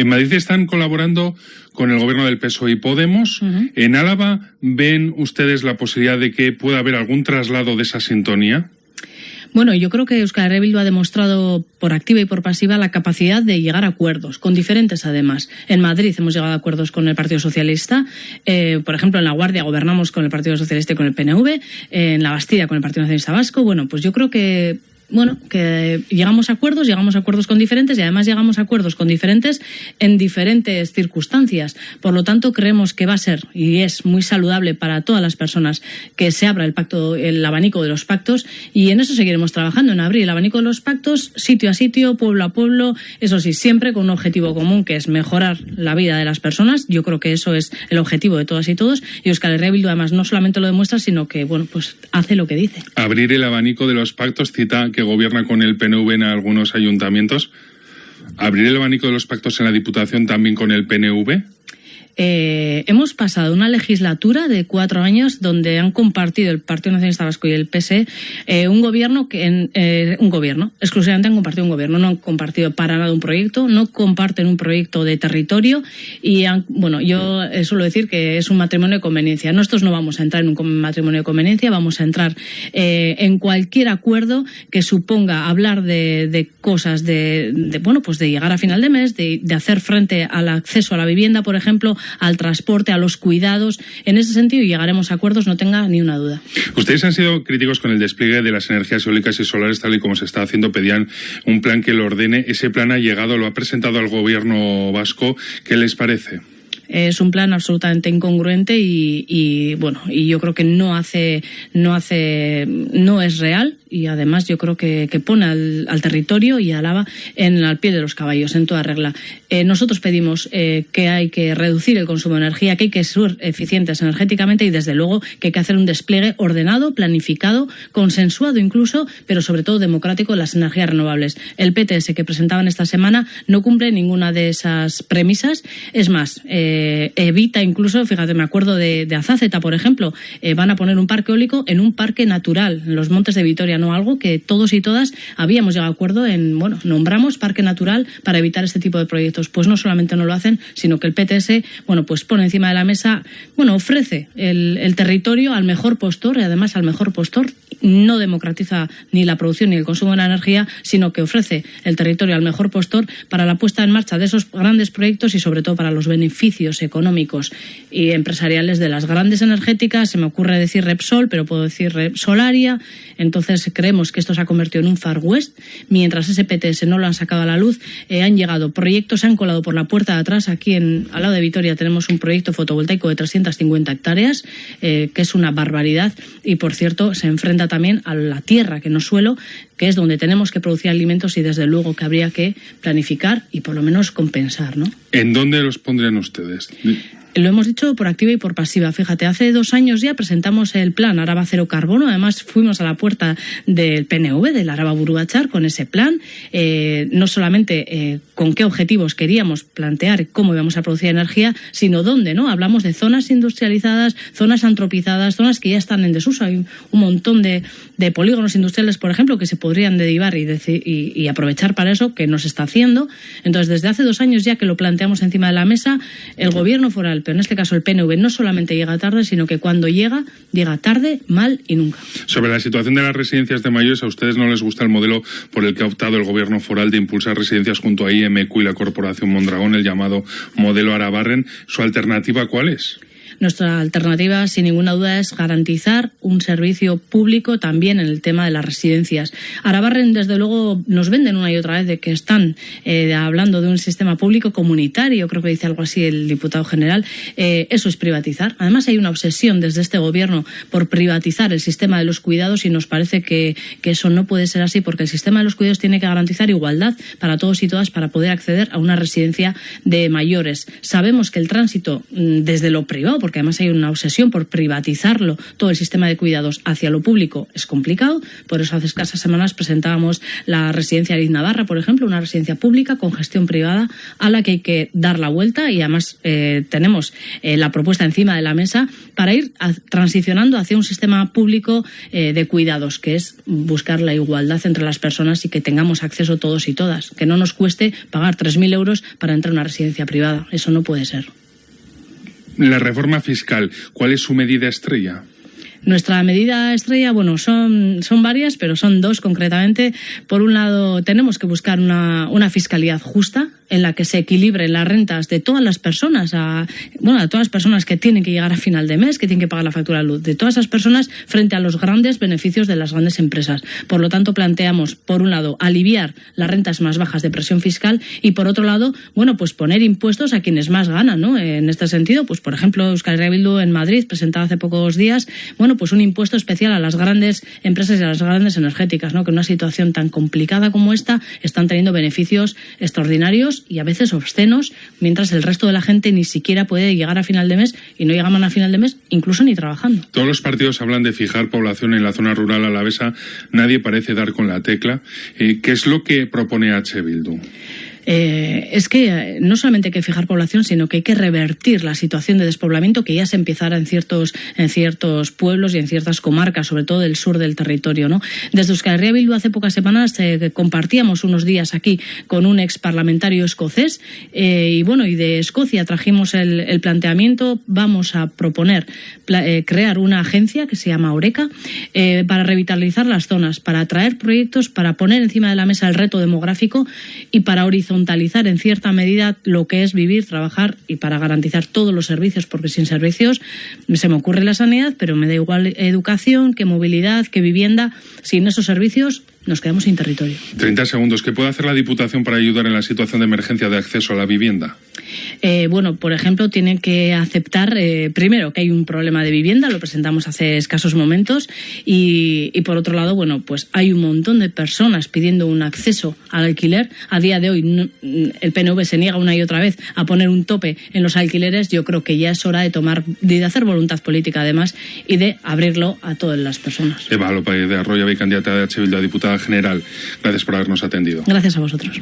En Madrid están colaborando con el gobierno del PSOE y Podemos. ¿En Álava ven ustedes la posibilidad de que pueda haber algún traslado de esa sintonía? Bueno, yo creo que Euskal Herria ha demostrado por activa y por pasiva la capacidad de llegar a acuerdos, con diferentes además. En Madrid hemos llegado a acuerdos con el Partido Socialista, eh, por ejemplo en La Guardia gobernamos con el Partido Socialista y con el PNV, en La Bastilla con el Partido Nacionalista Vasco. Bueno, pues yo creo que bueno, que llegamos a acuerdos, llegamos a acuerdos con diferentes y además llegamos a acuerdos con diferentes en diferentes circunstancias. Por lo tanto, creemos que va a ser y es muy saludable para todas las personas que se abra el pacto, el abanico de los pactos y en eso seguiremos trabajando, en abrir el abanico de los pactos sitio a sitio, pueblo a pueblo, eso sí, siempre con un objetivo común que es mejorar la vida de las personas. Yo creo que eso es el objetivo de todas y todos y Euskal Herria además no solamente lo demuestra, sino que, bueno, pues hace lo que dice. Abrir el abanico de los pactos cita que gobierna con el PNV en algunos ayuntamientos, ¿abrir el abanico de los pactos en la Diputación también con el PNV? Eh, hemos pasado una legislatura de cuatro años donde han compartido el Partido Nacionalista Vasco y el PSE eh, un gobierno que eh, un gobierno exclusivamente han compartido un gobierno no han compartido para nada un proyecto no comparten un proyecto de territorio y bueno yo suelo decir que es un matrimonio de conveniencia. Nosotros no vamos a entrar en un matrimonio de conveniencia vamos a entrar en cualquier acuerdo que suponga hablar de, cosas de, bueno pues de llegar a final de mes de hacer frente al acceso a la vivienda por ejemplo al transporte, a los cuidados. En ese sentido llegaremos a acuerdos, no tenga ni una duda. Ustedes han sido críticos con el despliegue de las energías eólicas y solares tal y como se está haciendo. Pedían un plan que lo ordene. Ese plan ha llegado, lo ha presentado al gobierno vasco. ¿Qué les parece? Es un plan absolutamente incongruente y, bueno y yo creo que no hace no hace no es real y además yo creo que, pone al, territorio y a Lava en al pie de los caballos en toda regla. Eh, nosotros pedimos eh, que hay que reducir el consumo de energía que hay que ser eficientes energéticamente y desde luego que hay que hacer un despliegue ordenado planificado consensuado incluso pero sobre todo democrático de las energías renovables. El PTS que presentaban esta semana no cumple ninguna de esas premisas. Es más eh, eh, evita incluso, fíjate, me acuerdo de, de Azáceta, por ejemplo, eh, van a poner un parque eólico en un parque natural, en los montes de Vitoria, no algo que todos y todas habíamos llegado a acuerdo en, bueno, nombramos parque natural para evitar este tipo de proyectos. Pues no solamente no lo hacen, sino que el PTS, bueno, pues pone encima de la mesa, bueno, ofrece el territorio al mejor postor y además al mejor postor no democratiza ni la producción ni el consumo de la energía, sino que ofrece el territorio al mejor postor para la puesta en marcha de esos grandes proyectos y sobre todo para los beneficios económicos y empresariales de las grandes energéticas. Se me ocurre decir Repsol, pero puedo decir Repsolaria. Entonces creemos que esto se ha convertido en un Far West. Mientras ese PTS no lo han sacado a la luz, eh, han llegado proyectos, se han colado por la puerta de atrás. Aquí en, al lado de Vitoria tenemos un proyecto fotovoltaico de 350 hectáreas, eh, que es una barbaridad y, por cierto, se enfrenta también a la tierra, que no suelo, que es donde tenemos que producir alimentos y desde luego que habría que planificar y por lo menos compensar, ¿no? ¿En dónde los pondrían ustedes? Lo hemos dicho por activa y por pasiva. Fíjate, hace dos años ya presentamos el plan Araba Cero Carbono. Además, fuimos a la puerta del PNV, del Araba Burugachar, con ese plan. Eh, no solamente eh, con qué objetivos queríamos plantear cómo íbamos a producir energía, sino dónde, ¿no? Hablamos de zonas industrializadas, zonas antropizadas, zonas que ya están en desuso. Hay un montón de, polígonos industriales, por ejemplo, que se podrían derivar y, y aprovechar para eso, que no se está haciendo. Entonces, desde hace dos años ya que lo planteamos encima de la mesa, el gobierno foral pero en este caso el PNV no solamente llega tarde, sino que cuando llega, llega tarde, mal y nunca. Sobre la situación de las residencias de mayores, ¿a ustedes no les gusta el modelo por el que ha optado el gobierno foral de impulsar residencias junto a IMQ y la Corporación Mondragón, el llamado modelo Arabarren? ¿Su alternativa cuál es? Nuestra alternativa, sin ninguna duda, es garantizar un servicio público también en el tema de las residencias. Arabarren, desde luego, nos venden una y otra vez de que están eh, hablando de un sistema público comunitario, creo que dice algo así el diputado general. Eh, eso es privatizar. Además, hay una obsesión desde este gobierno por privatizar el sistema de los cuidados y nos parece que, que eso no puede ser así porque el sistema de los cuidados tiene que garantizar igualdad para todos y todas para poder acceder a una residencia de mayores. Sabemos que el tránsito mm, desde lo privado, además hay una obsesión por privatizarlo, todo el sistema de cuidados hacia lo público es complicado. Por eso hace escasas semanas presentábamos la residencia de Navarra, por ejemplo, una residencia pública con gestión privada a la que hay que dar la vuelta y además eh, tenemos eh, la propuesta encima de la mesa para ir transicionando hacia un sistema público eh, de cuidados, que es buscar la igualdad entre las personas y que tengamos acceso todos y todas, que no nos cueste pagar 3.000 euros para entrar a una residencia privada. Eso no puede ser. La reforma fiscal, ¿cuál es su medida estrella? Nuestra medida estrella, bueno, son, son varias, pero son dos concretamente. Por un lado, tenemos que buscar una, una fiscalidad justa, en la que se equilibren las rentas de todas las personas, a, bueno, a todas las personas que tienen que llegar a final de mes, que tienen que pagar la factura de luz, de todas esas personas frente a los grandes beneficios de las grandes empresas. Por lo tanto, planteamos, por un lado, aliviar las rentas más bajas de presión fiscal y, por otro lado, bueno, pues poner impuestos a quienes más ganan, ¿no? En este sentido, pues, por ejemplo, Euskal Herria en Madrid presentaba hace pocos días, bueno, pues un impuesto especial a las grandes empresas y a las grandes energéticas, ¿no? Que en una situación tan complicada como esta están teniendo beneficios extraordinarios y a veces obscenos, mientras el resto de la gente ni siquiera puede llegar a final de mes y no llegaban a final de mes incluso ni trabajando. Todos los partidos hablan de fijar población en la zona rural alavesa, nadie parece dar con la tecla. Eh, ¿Qué es lo que propone H. Bildu? Eh, es que eh, no solamente hay que fijar población, sino que hay que revertir la situación de despoblamiento que ya se empezara en ciertos, en ciertos pueblos y en ciertas comarcas, sobre todo del sur del territorio. ¿no? Desde Euskal Herria Bildu hace pocas semanas eh, compartíamos unos días aquí con un ex parlamentario escocés y bueno, y de Escocia trajimos el, planteamiento, vamos a proponer crear una agencia que se llama Oreca para revitalizar las zonas, para atraer proyectos, para poner encima de la mesa el reto demográfico y para horizontar en cierta medida lo que es vivir, trabajar y para garantizar todos los servicios, porque sin servicios se me ocurre la sanidad, pero me da igual educación, que movilidad, que vivienda. Sin esos servicios nos quedamos sin territorio. 30 segundos. ¿Qué puede hacer la Diputación para ayudar en la situación de emergencia de acceso a la vivienda? Eh, bueno, por ejemplo, tienen que aceptar, eh, primero, que hay un problema de vivienda, lo presentamos hace escasos momentos, y, por otro lado, bueno, pues hay un montón de personas pidiendo un acceso al alquiler. A día de hoy, el PNV se niega una y otra vez a poner un tope en los alquileres. Yo creo que ya es hora de tomar, de hacer voluntad política, además, y de abrirlo a todas las personas. Eva López de Arroyo, candidata de H. Bildu a diputada general. Gracias por habernos atendido. Gracias a vosotros.